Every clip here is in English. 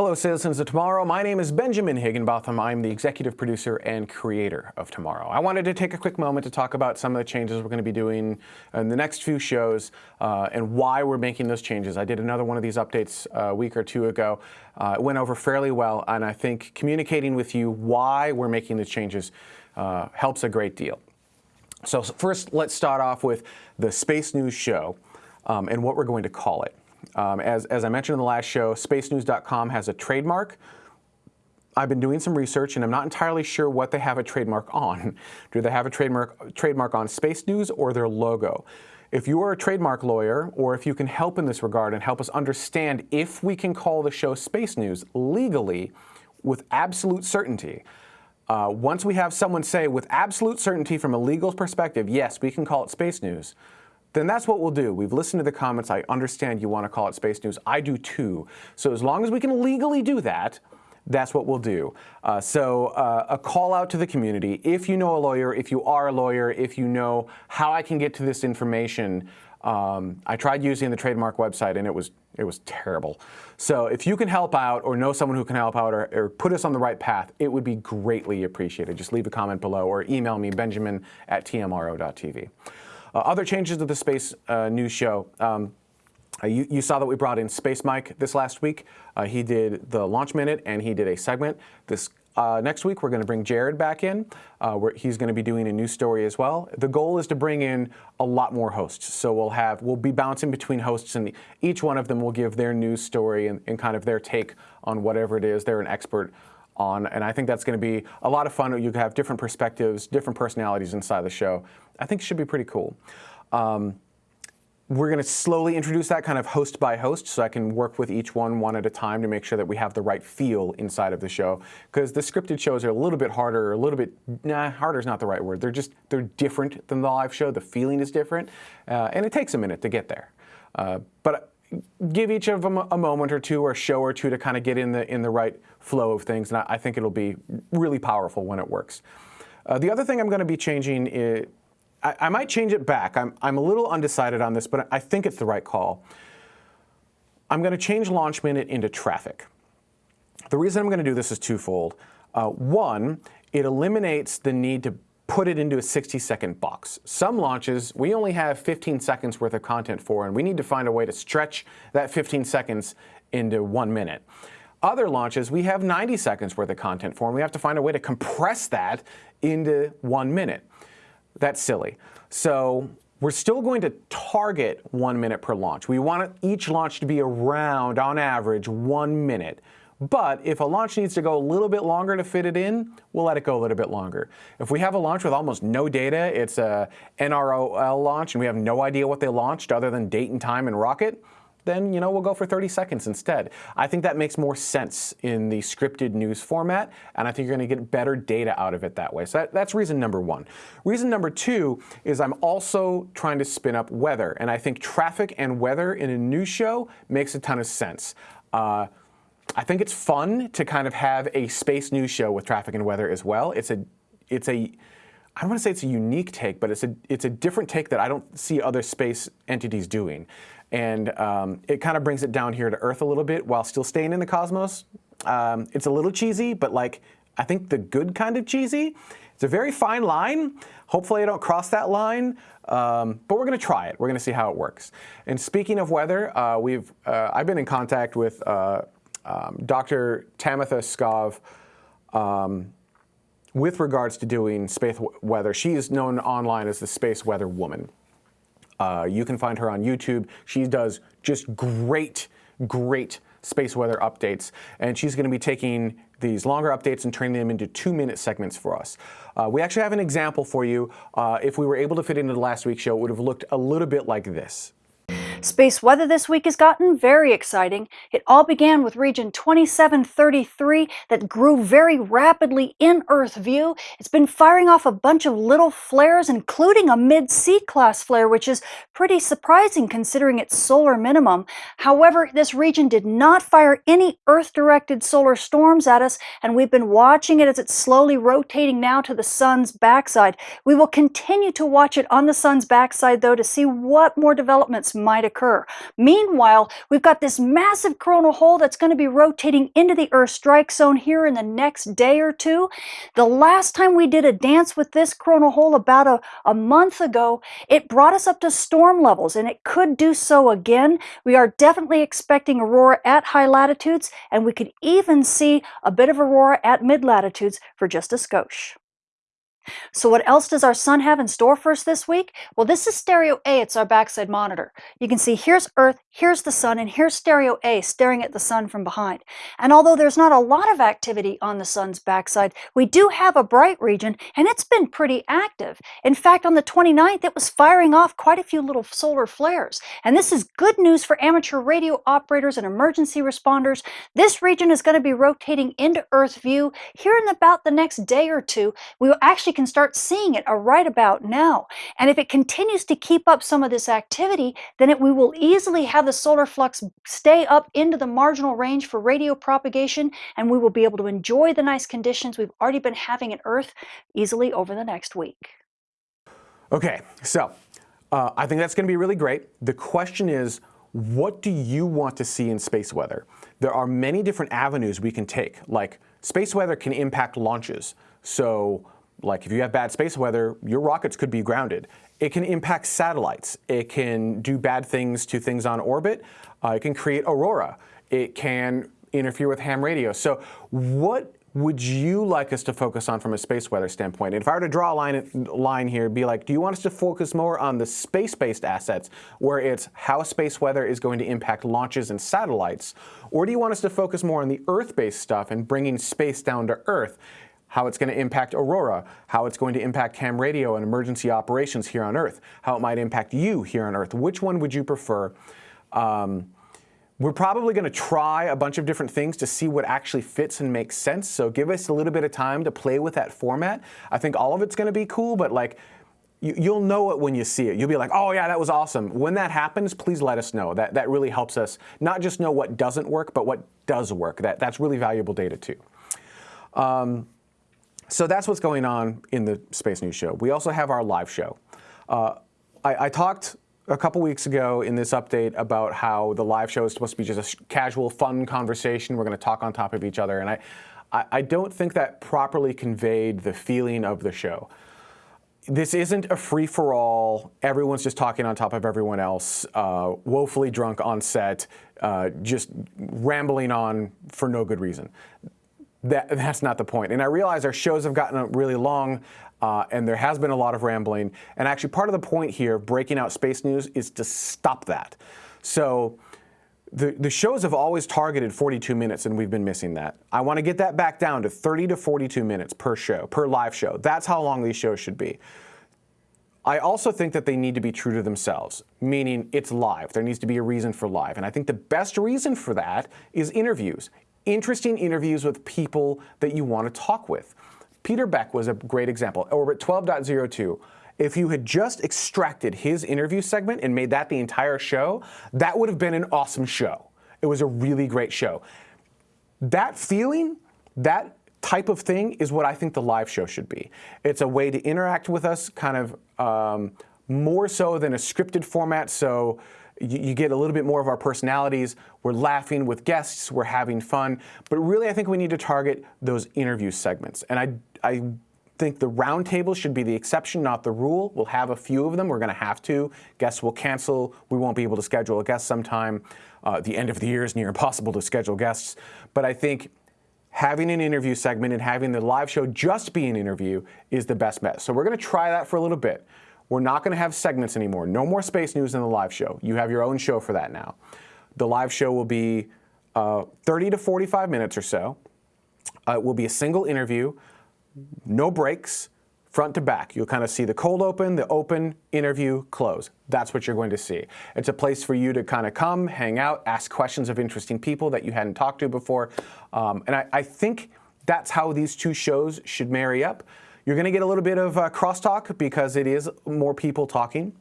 Hello, citizens of tomorrow. My name is Benjamin Higginbotham. I'm the executive producer and creator of Tomorrow. I wanted to take a quick moment to talk about some of the changes we're going to be doing in the next few shows uh, and why we're making those changes. I did another one of these updates a week or two ago. Uh, it went over fairly well, and I think communicating with you why we're making the changes uh, helps a great deal. So first, let's start off with the Space News Show um, and what we're going to call it. Um, as, as I mentioned in the last show, spacenews.com has a trademark. I've been doing some research and I'm not entirely sure what they have a trademark on. Do they have a trademark, trademark on Space News or their logo? If you are a trademark lawyer or if you can help in this regard and help us understand if we can call the show Space News legally with absolute certainty, uh, once we have someone say with absolute certainty from a legal perspective, yes, we can call it Space News, then that's what we'll do. We've listened to the comments. I understand you want to call it space news. I do too. So as long as we can legally do that, that's what we'll do. Uh, so uh, a call out to the community. If you know a lawyer, if you are a lawyer, if you know how I can get to this information, um, I tried using the trademark website and it was it was terrible. So if you can help out or know someone who can help out or, or, put us on the right path, it would be greatly appreciated. Just leave a comment below or email me, benjamin at tmro.tv. Uh, other changes to the Space uh, News show. Um, uh, you, you, saw that we brought in Space Mike this last week. Uh, he did the launch minute and he did a segment. This uh, next week we're going to bring Jared back in. Uh, where he's going to be doing a new story as well. The goal is to bring in a lot more hosts. So we'll have we'll be bouncing between hosts, and each one of them will give their news story and, and kind of their take on whatever it is they're an expert on. And I think that's going to be a lot of fun. You have different perspectives, different personalities inside the show. I think it should be pretty cool. Um, we're going to slowly introduce that kind of host by host so I can work with each one one at a time to make sure that we have the right feel inside of the show. Because the scripted shows are a little bit harder, a little bit, nah, harder is not the right word. They're just, they're different than the live show. The feeling is different. Uh, and it takes a minute to get there. Uh, but give each of them a moment or two or a show or two to kind of get in the in the right flow of things. And I, I think it'll be really powerful when it works. Uh, the other thing I'm going to be changing is, I, I, might change it back. I'm, I'm a little undecided on this, but I think it's the right call. I'm going to change launch minute into traffic. The reason I'm going to do this is twofold. Uh, one, it eliminates the need to put it into a 60 second box. Some launches we only have 15 seconds worth of content for and we need to find a way to stretch that 15 seconds into one minute. Other launches we have 90 seconds worth of content for and we have to find a way to compress that into one minute. That's silly. So we're still going to target one minute per launch. We want each launch to be around, on average, one minute. But if a launch needs to go a little bit longer to fit it in, we'll let it go a little bit longer. If we have a launch with almost no data, it's a NROL launch and we have no idea what they launched other than date and time and rocket, then you know we'll go for 30 seconds instead. I think that makes more sense in the scripted news format, and I think you're going to get better data out of it that way. So that, that's reason number one. Reason number two is I'm also trying to spin up weather, and I think traffic and weather in a news show makes a ton of sense. Uh, I think it's fun to kind of have a space news show with traffic and weather as well. It's a, it's a, I don't want to say it's a unique take, but it's a, it's a different take that I don't see other space entities doing. And um, it kind of brings it down here to Earth a little bit while still staying in the cosmos. Um, it's a little cheesy, but like, I think the good kind of cheesy. It's a very fine line. Hopefully I don't cross that line, um, but we're going to try it. We're going to see how it works. And speaking of weather, uh, we've, uh, I've been in contact with uh, um, Dr. Tamitha Skov, um, with regards to doing space weather, she is known online as the Space Weather Woman. Uh, you can find her on YouTube. She does just great, great space weather updates, and she's going to be taking these longer updates and turning them into two-minute segments for us. Uh, we actually have an example for you. Uh, if we were able to fit into the last week's show, it would have looked a little bit like this. Space weather this week has gotten very exciting. It all began with region 2733 that grew very rapidly in Earth view. It's been firing off a bunch of little flares, including a mid-C class flare, which is pretty surprising considering its solar minimum. However, this region did not fire any Earth-directed solar storms at us, and we've been watching it as it's slowly rotating now to the sun's backside. We will continue to watch it on the sun's backside, though, to see what more developments might occur. Meanwhile, we've got this massive coronal hole that's going to be rotating into the Earth strike zone here in the next day or two. The last time we did a dance with this coronal hole about a, a month ago, it brought us up to storm levels and it could do so again. We are definitely expecting aurora at high latitudes and we could even see a bit of aurora at mid latitudes for just a skosh. So what else does our sun have in store for us this week? Well, this is stereo A. It's our backside monitor. You can see here's Earth, here's the sun, and here's stereo A staring at the sun from behind. And although there's not a lot of activity on the sun's backside, we do have a bright region, and it's been pretty active. In fact, on the 29th, it was firing off quite a few little solar flares. And this is good news for amateur radio operators and emergency responders. This region is going to be rotating into Earth view here in about the next day or two. We will actually can start seeing it right about now. And if it continues to keep up some of this activity, then it, we will easily have the solar flux stay up into the marginal range for radio propagation, and we will be able to enjoy the nice conditions we've already been having at Earth easily over the next week. Okay, so uh, I think that's going to be really great. The question is, what do you want to see in space weather? There are many different avenues we can take, like space weather can impact launches. So like if you have bad space weather, your rockets could be grounded. It can impact satellites. It can do bad things to things on orbit. Uh, it can create aurora. It can interfere with ham radio. So what would you like us to focus on from a space weather standpoint? And if I were to draw a line, line here, be like, do you want us to focus more on the space-based assets, where it's how space weather is going to impact launches and satellites? Or do you want us to focus more on the Earth-based stuff and bringing space down to Earth? How it's going to impact Aurora, how it's going to impact ham radio and emergency operations here on Earth, how it might impact you here on Earth. Which one would you prefer? Um, we're probably going to try a bunch of different things to see what actually fits and makes sense. So give us a little bit of time to play with that format. I think all of it's going to be cool, but like you, will know it when you see it. You'll be like, oh yeah, that was awesome. When that happens, please let us know. That, that really helps us not just know what doesn't work, but what does work. That, that's really valuable data too. Um, so that's what's going on in the Space News Show. We also have our live show. Uh, I, I, talked a couple weeks ago in this update about how the live show is supposed to be just a casual, fun conversation. We're going to talk on top of each other. And I, I, I don't think that properly conveyed the feeling of the show. This isn't a free-for-all, everyone's just talking on top of everyone else, uh, woefully drunk on set, uh, just rambling on for no good reason that, that's not the point. And I realize our shows have gotten really long uh, and there has been a lot of rambling. And actually part of the point here, of breaking out space news, is to stop that. So the, the shows have always targeted 42 minutes and we've been missing that. I want to get that back down to 30 to 42 minutes per show, per live show. That's how long these shows should be. I also think that they need to be true to themselves, meaning it's live. There needs to be a reason for live. And I think the best reason for that is interviews interesting interviews with people that you want to talk with. Peter Beck was a great example. Orbit 12.02. If you had just extracted his interview segment and made that the entire show, that would have been an awesome show. It was a really great show. That feeling, that type of thing is what I think the live show should be. It's a way to interact with us kind of um, more so than a scripted format. So you, you, get a little bit more of our personalities. We're laughing with guests. We're having fun. But really, I think we need to target those interview segments. And I, I think the roundtable should be the exception, not the rule. We'll have a few of them. We're going to have to. Guests will cancel. We won't be able to schedule a guest sometime. Uh, the end of the year is near impossible to schedule guests. But I think having an interview segment and having the live show just be an interview is the best bet. So we're going to try that for a little bit. We're not going to have segments anymore. No more space news in the live show. You have your own show for that now. The live show will be uh, 30 to 45 minutes or so. Uh, it will be a single interview, no breaks, front to back. You'll kind of see the cold open, the open, interview, close. That's what you're going to see. It's a place for you to kind of come, hang out, ask questions of interesting people that you hadn't talked to before. Um, and I, I think that's how these two shows should marry up. You're going to get a little bit of uh, crosstalk because it is more people talking.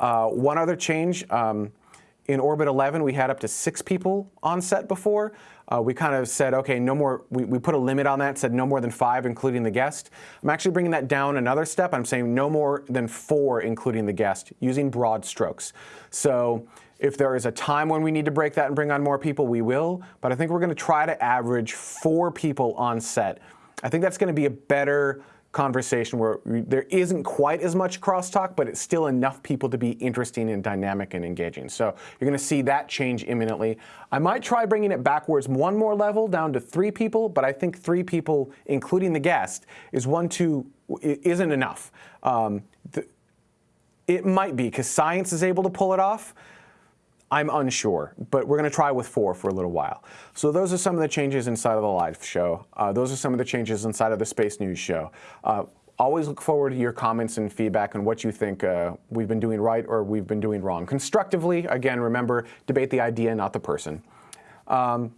Uh, one other change, um, in Orbit 11, we had up to six people on set before. Uh, we kind of said, okay, no more, we, we put a limit on that, said no more than five, including the guest. I'm actually bringing that down another step. I'm saying no more than four, including the guest, using broad strokes. So If there is a time when we need to break that and bring on more people, we will. But I think we're going to try to average four people on set. I think that's going to be a better conversation where there isn't quite as much crosstalk, but it's still enough people to be interesting and dynamic and engaging. So you're going to see that change imminently. I might try bringing it backwards one more level down to three people, but I think three people, including the guest, is one too isn't enough. Um, the, it might be because science is able to pull it off. I'm unsure, but we're going to try with four for a little while. So those are some of the changes inside of the live show. Uh, those are some of the changes inside of the Space News show. Uh, always look forward to your comments and feedback on what you think uh, we've been doing right or we've been doing wrong. Constructively, again, remember, debate the idea, not the person. Um,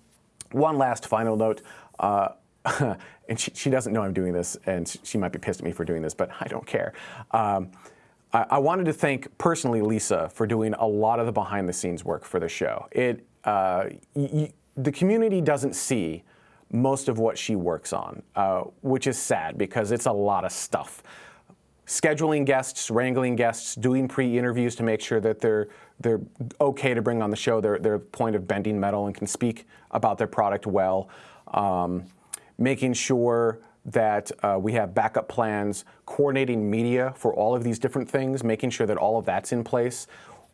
one last final note. Uh, and she, she, doesn't know I'm doing this, and she might be pissed at me for doing this, but I don't care. Um, I, I, wanted to thank personally Lisa for doing a lot of the behind the scenes work for the show. It, uh, the community doesn't see most of what she works on, uh, which is sad because it's a lot of stuff. Scheduling guests, wrangling guests, doing pre-interviews to make sure that they're they're okay to bring on the show. They're they're point of bending metal and can speak about their product well. Um, making sure that uh, we have backup plans, coordinating media for all of these different things, making sure that all of that's in place.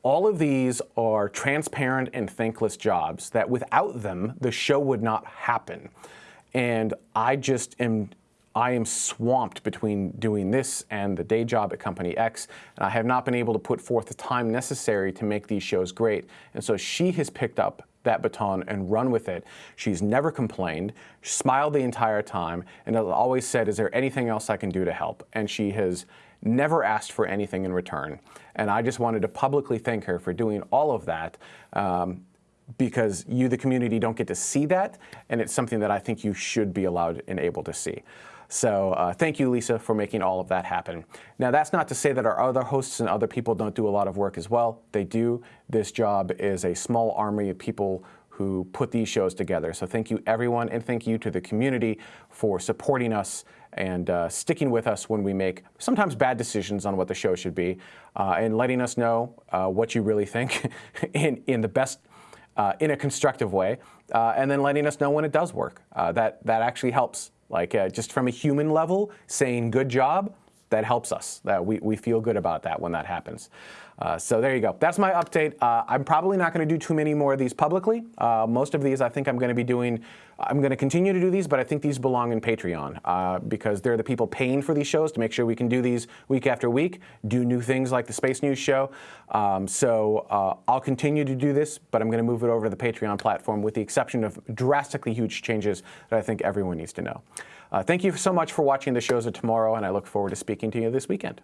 All of these are transparent and thankless jobs that without them, the show would not happen. And I just am, I am swamped between doing this and the day job at Company X, and I have not been able to put forth the time necessary to make these shows great. And so she has picked up that baton and run with it. She's never complained, smiled the entire time, and has always said, is there anything else I can do to help? And she has never asked for anything in return. And I just wanted to publicly thank her for doing all of that um, because you, the community, don't get to see that, and it's something that I think you should be allowed and able to see. So uh, thank you, Lisa, for making all of that happen. Now, that's not to say that our other hosts and other people don't do a lot of work as well. They do. This job is a small army of people who put these shows together. So thank you, everyone, and thank you to the community for supporting us and uh, sticking with us when we make sometimes bad decisions on what the show should be, uh, and letting us know uh, what you really think in, in the best, uh, in a constructive way, uh, and then letting us know when it does work. Uh, that, that actually helps like uh, just from a human level, saying good job, that helps us. That we, we feel good about that when that happens. Uh, so there you go. That's my update. Uh, I'm probably not going to do too many more of these publicly. Uh, most of these I think I'm going to be doing, I'm going to continue to do these, but I think these belong in Patreon uh, because they're the people paying for these shows to make sure we can do these week after week, do new things like the Space News show. Um, so uh, I'll continue to do this, but I'm going to move it over to the Patreon platform with the exception of drastically huge changes that I think everyone needs to know. Thank you so much for watching the shows of tomorrow, and I look forward to speaking to you this weekend.